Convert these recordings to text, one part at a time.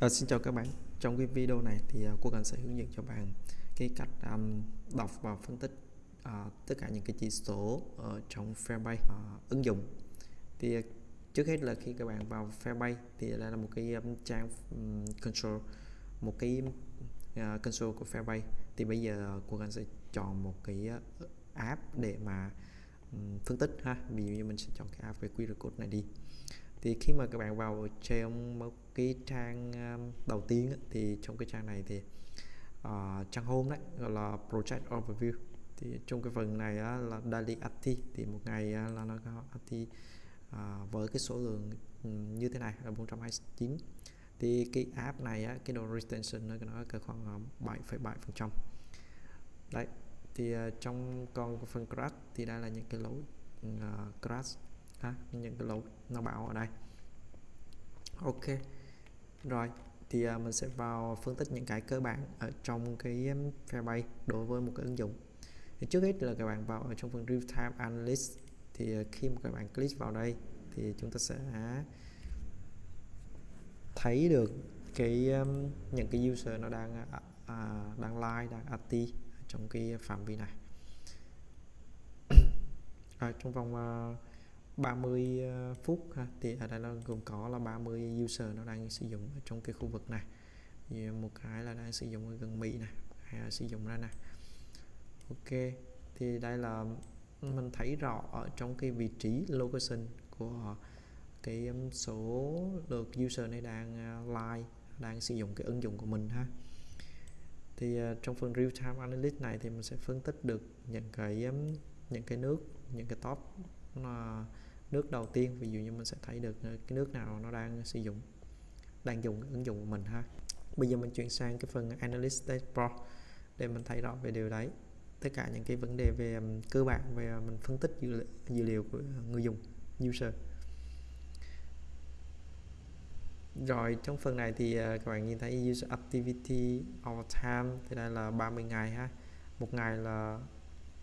À, xin chào các bạn. Trong cái video này thì uh, cô cần sẽ hướng dẫn cho bạn cái cách um, đọc và phân tích uh, tất cả những cái chỉ số ở trong Fairbase uh, ờ, ứng dụng. Thì uh, trước hết là khi các bạn vào Fairbase thì đây là một cái um, trang um, control một cái uh, console của Fairbase thì bây giờ cô cần sẽ chọn một cái uh, app để mà um, phân tích ha. Ví dụ như mình sẽ chọn cái app về QR code này đi thì khi mà các bạn vào trong một cái trang um, đầu tiên thì trong cái trang này thì uh, trang home đấy gọi là project overview. Thì trong cái phần này á, là daily active thì một ngày á, là nó có active uh, ờ, với cái số lượng ừ, như thế này là 429 thì cái app này á, cái độ retention nó nó cỡ khoảng ờ, 7,7 phần trăm. Đấy thì uh, trong con phần crash thì đây là những cái lỗi uh, ừ, crash ha, những cái lỗi nó bảo ở đây. Ok rồi thì uh, mình sẽ vào phân tích những cái cơ bản ở trong cái um, Firebase đối với một cái ứng dụng. Thì trước hết là các bạn vào ở trong phần real time analyst. Thì uh, khi mà các bạn click vào đây thì chúng ta sẽ thấy được cái um, những cái user nó đang uh, đang like đang active trong cái phạm vi này. À, trong vòng uh, 30 ờ, phút ha. thì ở đây nó gồm có là 30 user nó đang sử dụng ở trong cái khu vực này. Thì một cái là đang sử dụng ở gần Mỹ này hay là sử dụng ra này. Ok thì đây là mình thấy rõ ở trong cái vị trí location của cái số lượt user này đang ờ, like đang sử dụng cái ứng dụng của mình ha. Thì ờ, trong phần real time analytics này thì mình sẽ phân tích được những cái những cái nước những cái top uh, nước đầu tiên ví dụ như mình sẽ thấy được ờ, cái nước nào nó đang sử dụng đang dùng ứng dụng của mình ha. Bây giờ mình chuyển sang cái phần Analyst Dashboard để mình thấy rõ về điều đấy. Tất cả những cái vấn đề về cơ bản về ờ, mình phân tích dữ liệu, dữ liệu của người dùng user. Rồi trong phần này thì ờ, các bạn nhìn thấy user activity over time thì đây là 30 ngày ha. Một ngày là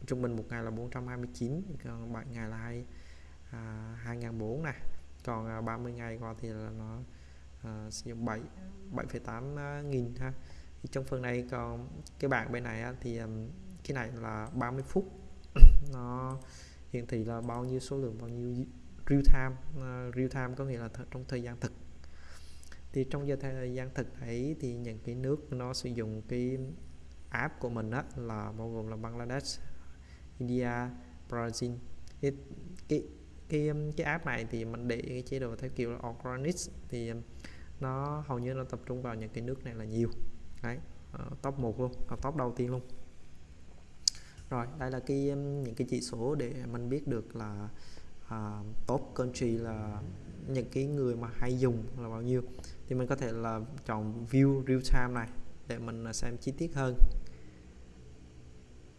trung bình một ngày là 429 còn 7 ngày là 2 à, 2004 này còn à, 30 ngày qua thì là nó à, sử dụng 7 7,8 à, nghìn ha. Thì trong phần này còn cái bảng bên này á, thì à, cái này là 30 phút. Nó hiển thị là bao nhiêu số lượng bao nhiêu real time uh, real time có nghĩa là th trong thời gian thực. Thì trong giờ thời gian thực ấy thì những cái nước nó sử dụng cái app của mình á là bao gồm là Bangladesh, India, Brazil cái, cái cái um, cái app này thì mình để cái chế độ theo kiểu là organic thì um, nó hầu như nó tập trung vào những cái nước này là nhiều. Đấy uh, top 1 luôn uh, top đầu tiên luôn. Rồi đây là cái um, những cái chỉ số để mình biết được là uh, top country là những cái người mà hay dùng là bao nhiêu. Thì mình có thể là chọn view real time này để mình à, xem chi tiết hơn.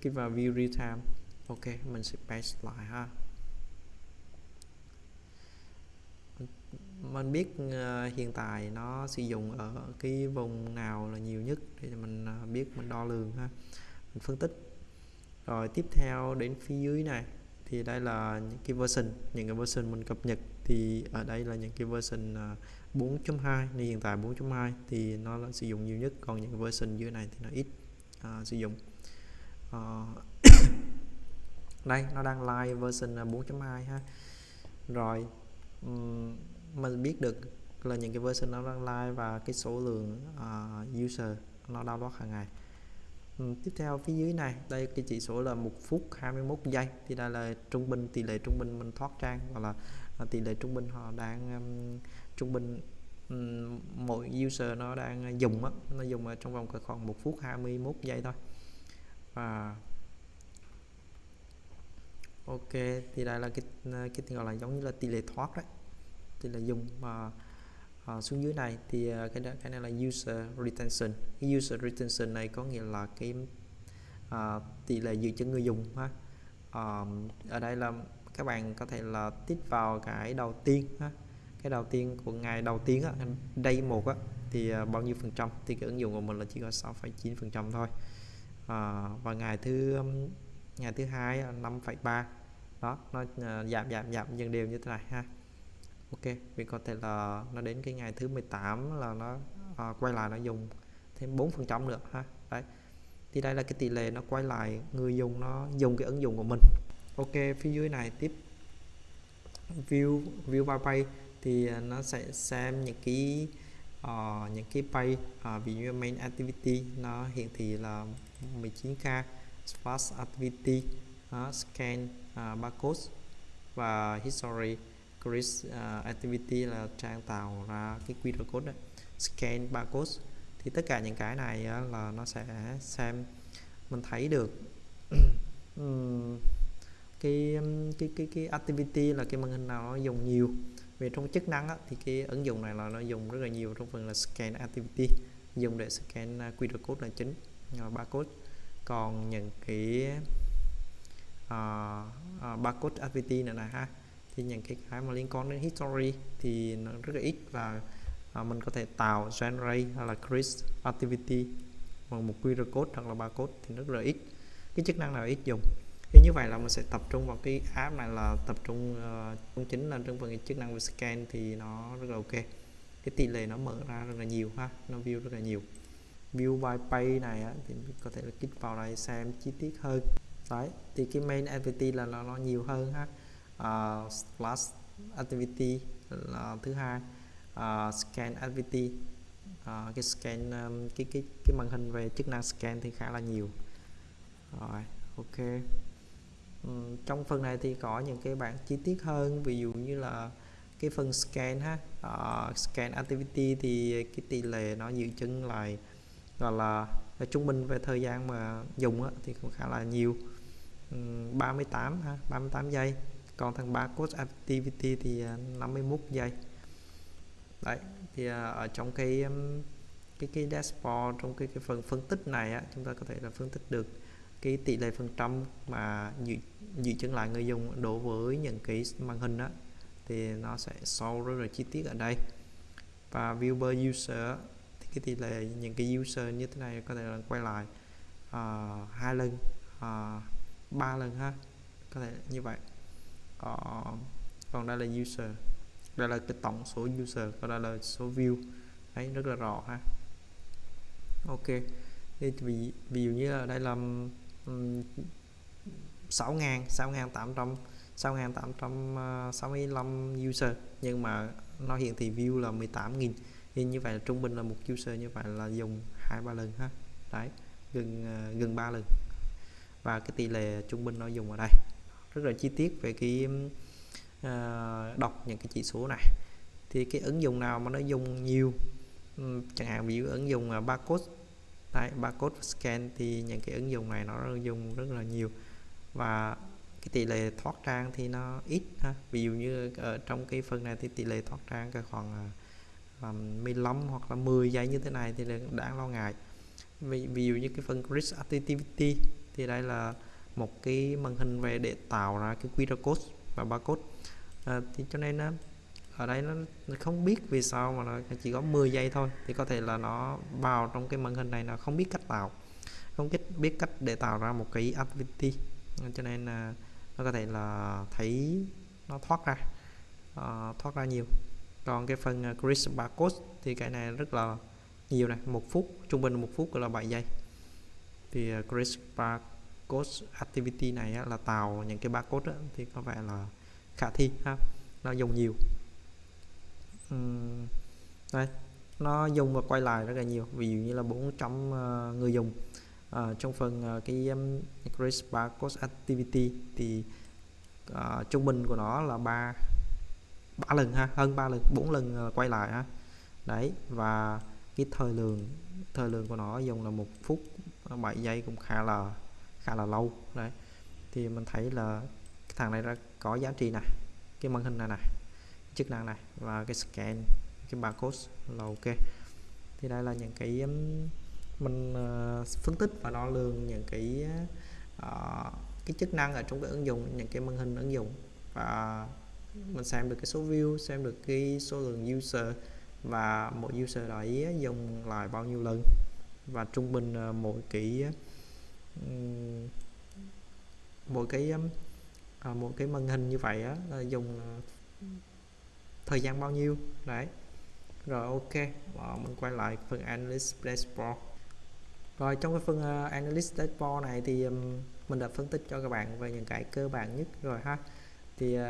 Cái vào view real time ok mình sẽ paste lại ha. Mình biết ờ, hiện tại nó sử dụng ở cái vùng nào là nhiều nhất để mình ờ, biết mình đo lường ha mình phân tích. Rồi tiếp theo đến phía dưới này thì đây là những cái version những cái version mình cập nhật thì ở đây là những cái version ờ, 4.2 nên hiện tại 4.2 thì nó là sử dụng nhiều nhất còn những cái version dưới này thì nó ít uh, sử dụng. Uh, đây nó đang live version 4.2 ha. Rồi um, mình biết được là những cái version nó đang live và cái số lượng uh, user nó download hàng ngày. Uhm, tiếp theo phía dưới này đây cái chỉ số là một phút 21 giây. Thì đây là trung bình tỷ lệ trung bình mình thoát trang hoặc là à, tỷ lệ trung bình họ đang um, trung bình um, mỗi user nó đang dùng á nó dùng ở trong vòng khoảng một phút 21 giây thôi. Và ok thì đây là cái cái gọi là giống như là tỷ lệ thoát đấy thì là dùng mà uh, xuống dưới này thì uh, cái cái này là user retention. Cái user retention này có nghĩa là cái uh, tỷ lệ giữ chân người dùng ha. Uh, ở đây là các bạn có thể là tích vào cái đầu tiên ha. Cái đầu tiên của ngày đầu tiên á đây một á thì uh, bao nhiêu phần trăm? Thì cái ứng dụng của mình là chỉ có 6,9 phần trăm thôi. Uh, và ngày thứ um, ngày thứ hai 5,3 đó nó uh, giảm giảm giảm dần đều như thế này ha ok vì có thể là nó đến cái ngày thứ 18 là nó à, quay lại nó dùng thêm 4 phần trăm nữa ha. Đấy. Thì đây là cái tỷ lệ nó quay lại người dùng nó dùng cái ứng dụng của mình. Ok phía dưới này tiếp. View view by page thì à, nó sẽ xem những cái uh, những cái page uh, à, ví dụ main activity nó hiện thị là 19k fast activity uh, scan à, uh, barcode và history. Chris uh, activity là trang tạo ra cái QR code đó. scan barcode thì tất cả những cái này uh, là nó sẽ xem mình thấy được cái cái cái cái activity là cái màn hình nào nó dùng nhiều về trong chức năng á, thì cái ứng dụng này là nó dùng rất là nhiều trong phần là scan activity dùng để scan à, QR code là chính uh, barcode còn những cái uh, uh, barcode activity này này ha thì những cái cái mà liên quan đến history thì nó rất là ít và à, mình có thể tạo generate hay là create activity bằng một QR code hoặc là barcode thì rất là ít. Cái chức năng nào ít dùng? Thì như vậy là mình sẽ tập trung vào cái app này là tập trung uh, chính là trong phần cái chức năng về scan thì nó rất là ok. Cái tỷ lệ nó mở ra rất là nhiều ha nó view rất là nhiều. View by page này á, thì có thể là kích vào đây xem chi tiết hơn. Đấy thì cái main activity là nó, nó nhiều hơn ha uh, plus activity là thứ hai. Uh, scan activity. Uh, cái scan um, cái cái cái màn hình về chức năng scan thì khá là nhiều. Rồi ok. Um, trong phần này thì có những cái bảng chi tiết hơn ví dụ như là cái phần scan ha. Uh, scan activity thì cái tỷ lệ nó dự chứng lại gọi là, là trung bình về thời gian mà dùng á, thì cũng khá là nhiều. Um, 38 ha 38 giây còn thằng barcode activity thì à, 51 giây. Đấy thì à, ở trong cái cái cái dashboard trong cái cái phần phân tích này á, chúng ta có thể là phân tích được cái tỷ lệ phần trăm mà dự, dự chứng lại người dùng đối với những cái màn hình đó thì nó sẽ show rất là chi tiết ở đây. Và viewer user thì cái tỷ lệ những cái user như thế này có thể là quay lại uh, hai lần uh, ba lần ha có thể như vậy còn còn đây là user. Đây là cái tổng số user còn đây là số view. Đấy rất là rõ ha. Ok. Thì ví, ví dụ như là đây là um, 6 ngàn 6 ngàn 800 6 ngàn 865 ờ, user. Nhưng mà nó hiện thị view là 18 nghìn. Thì như vậy là trung bình là một user như vậy là dùng hai ba lần ha. Đấy gần ờ, gần 3 lần. Và cái tỷ lệ trung bình nó dùng ở đây rất là chi tiết về cái uh, đọc những cái chỉ số này. Thì cái ứng dụng nào mà nó dùng nhiều chẳng hạn ví dụ ứng dụng à, barcode tại barcode scan thì những cái ứng dụng này nó dùng rất là nhiều. Và cái tỷ lệ thoát trang thì nó ít ha. ví dụ như ở trong cái phần này thì tỷ lệ thoát trang khoảng à, um, 15 hoặc là 10 giây như thế này thì là đáng lo ngại. Ví, ví dụ như cái phần risk activity thì đây là một cái màn hình về để tạo ra cái QR code và barcode. À, thì cho nên ở đây nó, nó không biết vì sao mà nó chỉ có 10 giây thôi thì có thể là nó vào trong cái màn hình này nó không biết cách tạo không biết biết cách để tạo ra một cái activity à, cho nên là nó có thể là thấy nó thoát ra uh, thoát ra nhiều. Còn cái phần uh, Chris barcode thì cái này rất là nhiều này một phút trung bình một phút là 7 giây. Thì uh, Chris barcode code activity này á, là tạo những cái barcode á, thì có vẻ là khả thi ha. Nó dùng nhiều. Uhm, đây nó dùng và quay lại rất là nhiều ví dụ như là 400 uh, ờ, người dùng. Uh, trong phần uh, cái um, Increase Barcode Activity thì uh, trung bình của nó là ba ba lần ha hơn 3 lần 4 lần uh, quay lại ha. Đấy và cái thời lượng thời lượng của nó dùng là một phút 7 giây cũng khá là khá là lâu. Đấy. Thì mình thấy là cái thằng này ra có giá trị này cái màn hình này này chức năng này và cái scan cái barcode là ok. Thì đây là những cái mình ờ, phân tích và đo lường những cái uh, cái chức năng ở trong cái ứng dụng những cái màn hình ứng dụng. Và mình xem được cái số view xem được cái số lượng user và mỗi user đấy dùng lại bao nhiêu lần. Và trung bình ờ, mỗi cái mỗi cái à, một cái màn hình như vậy á là dùng à, thời gian bao nhiêu? Đấy. Rồi ok và mình quay lại phần analyst dashboard. Rồi trong cái phần uh, analyst dashboard này thì um, mình đã phân tích cho các bạn về những cái cơ bản nhất rồi ha. Thì uh,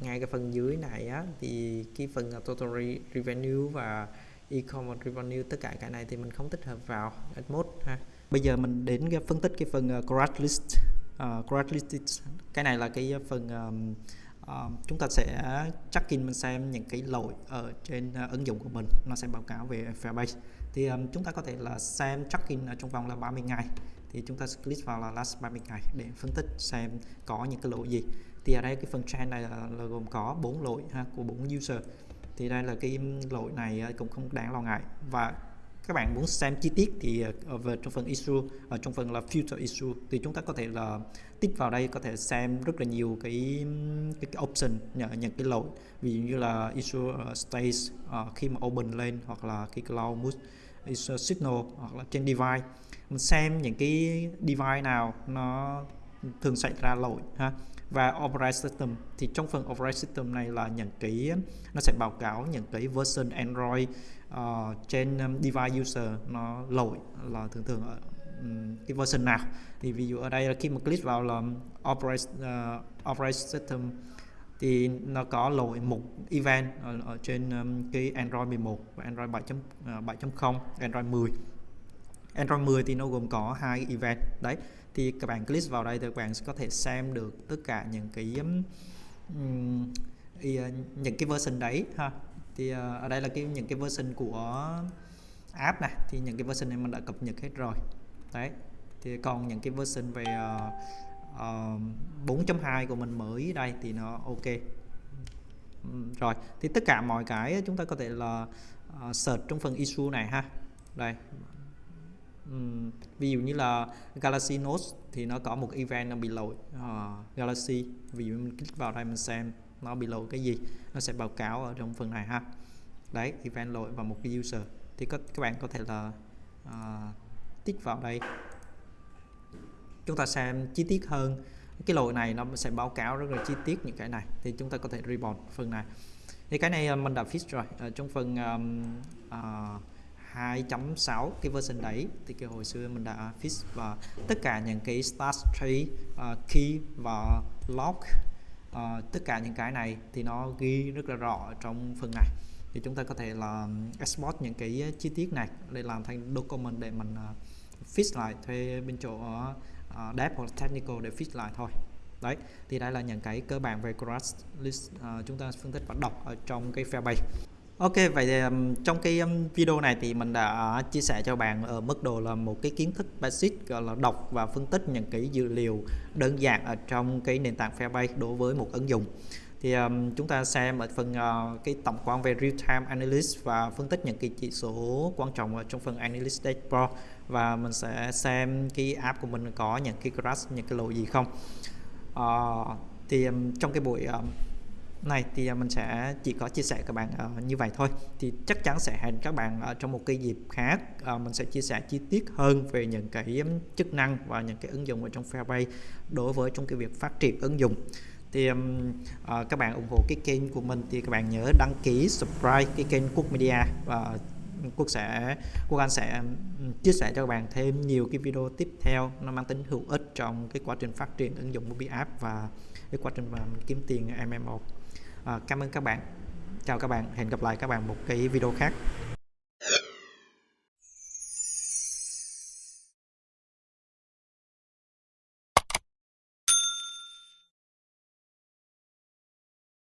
ngay cái phần dưới này á thì cái phần uh, total re revenue và e-commerce revenue tất cả cái này thì mình không tích hợp vào mode ha bây giờ mình đến cái phân tích cái phần uh, grad list. Uh, grad list cái này là cái phần um, uh, chúng ta sẽ check in mình xem những cái lỗi ở trên uh, ứng dụng của mình. Nó sẽ báo cáo về Firebase. Thì um, chúng ta có thể là xem check in ở trong vòng là 30 ngày. Thì chúng ta click vào là last 30 ngày để phân tích xem có những cái lỗi gì. Thì ở đây cái phần trend này là, là gồm có bốn lỗi ha, của bốn user. Thì đây là cái lỗi này cũng không đáng lo ngại. Và các bạn muốn xem chi tiết thì ở về trong phần issue ở trong phần là filter issue thì chúng ta có thể là tích vào đây có thể xem rất là nhiều cái cái, cái option nhận nhận cái lỗi. Ví dụ như là issue ờ, uh, stage uh, khi mà open lên hoặc là cái cloud mood issue signal hoặc là trên device. Mình xem những cái device nào nó thường xảy ra lỗi ha. Và operating system thì trong phần operating system này là những cái nó sẽ báo cáo những cái version Android uh, trên um, device user nó lỗi là thường thường ở um, cái version nào. Thì ví dụ ở đây là khi mà click vào là um, operate ờ, uh, operating system thì nó có lỗi một event ở, ở trên um, cái Android 11 và Android 7.7.0 uh, ờ, Android 10 Android 10 thì nó gồm có hai event. Đấy thì các bạn click vào đây thì các bạn sẽ có thể xem được tất cả những cái um, những cái version đấy ha thì uh, ở đây là cái những cái version của app này thì những cái version này mình đã cập nhật hết rồi. Đấy. Thì còn những cái version về uh, uh, 4.2 của mình mới đây thì nó ok. Rồi. Thì tất cả mọi cái chúng ta có thể là uh, search trong phần issue này ha. Đây. Um, ví dụ như là Galaxy Note thì nó có một event nó bị lỗi uh, Galaxy. Ví dụ mình click vào đây mình xem nó bị lỗi cái gì nó sẽ báo cáo ở trong phần này ha. Đấy event lỗi và một cái user. Thì các các bạn có thể là uh, tích vào đây. Chúng ta xem chi tiết hơn. Cái lỗi này nó sẽ báo cáo rất là chi tiết những cái này. Thì chúng ta có thể report phần này. Thì cái này ờ, mình đã fix rồi. Ở trong phần um, uh, 2.6 cái version đấy thì cái hồi xưa mình đã fix và tất cả những cái start tree uh, key và lock uh, tất cả những cái này thì nó ghi rất là rõ trong phần này. Thì chúng ta có thể là export những cái chi tiết này để làm thành document để mình uh, fix lại thuê bên chỗ uh, dev hoặc technical để fix lại thôi. Đấy thì đây là những cái cơ bản về crash list uh, chúng ta phân tích và đọc ở trong cái Firebase. Ok, vậy thì um, trong cái um, video này thì mình đã chia sẻ cho bạn ở mức độ là một cái kiến thức basic gọi là đọc và phân tích những cái dữ liệu đơn giản ở trong cái nền tảng Firebase đối với một ứng dụng. Thì um, chúng ta xem ở phần uh, cái tổng quan về real time analysis và phân tích những cái chỉ số quan trọng ở trong phần analyst dashboard và mình sẽ xem cái app của mình có những cái crash những cái lỗi gì không. Uh, thì um, trong cái buổi um, này thì à, mình sẽ chỉ có chia sẻ các bạn uh, như vậy thôi. Thì chắc chắn sẽ hẹn các bạn ở trong một cái dịp khác. Uh, mình sẽ chia sẻ chi tiết hơn về những cái chức năng và những cái ứng dụng ở trong Firebase đối với trong cái việc phát triển ứng dụng. Thì um, uh, các bạn ủng hộ cái kênh của mình thì các bạn nhớ đăng ký subscribe cái kênh Quốc Media và Quốc sẽ Quốc Anh sẽ chia sẻ cho các bạn thêm nhiều cái video tiếp theo. Nó mang tính hữu ích trong cái quá trình phát triển ứng dụng mobile app và cái quá trình mà mình kiếm tiền MMO à, cảm ơn các bạn. Chào các bạn. Hẹn gặp lại các bạn một cái video khác.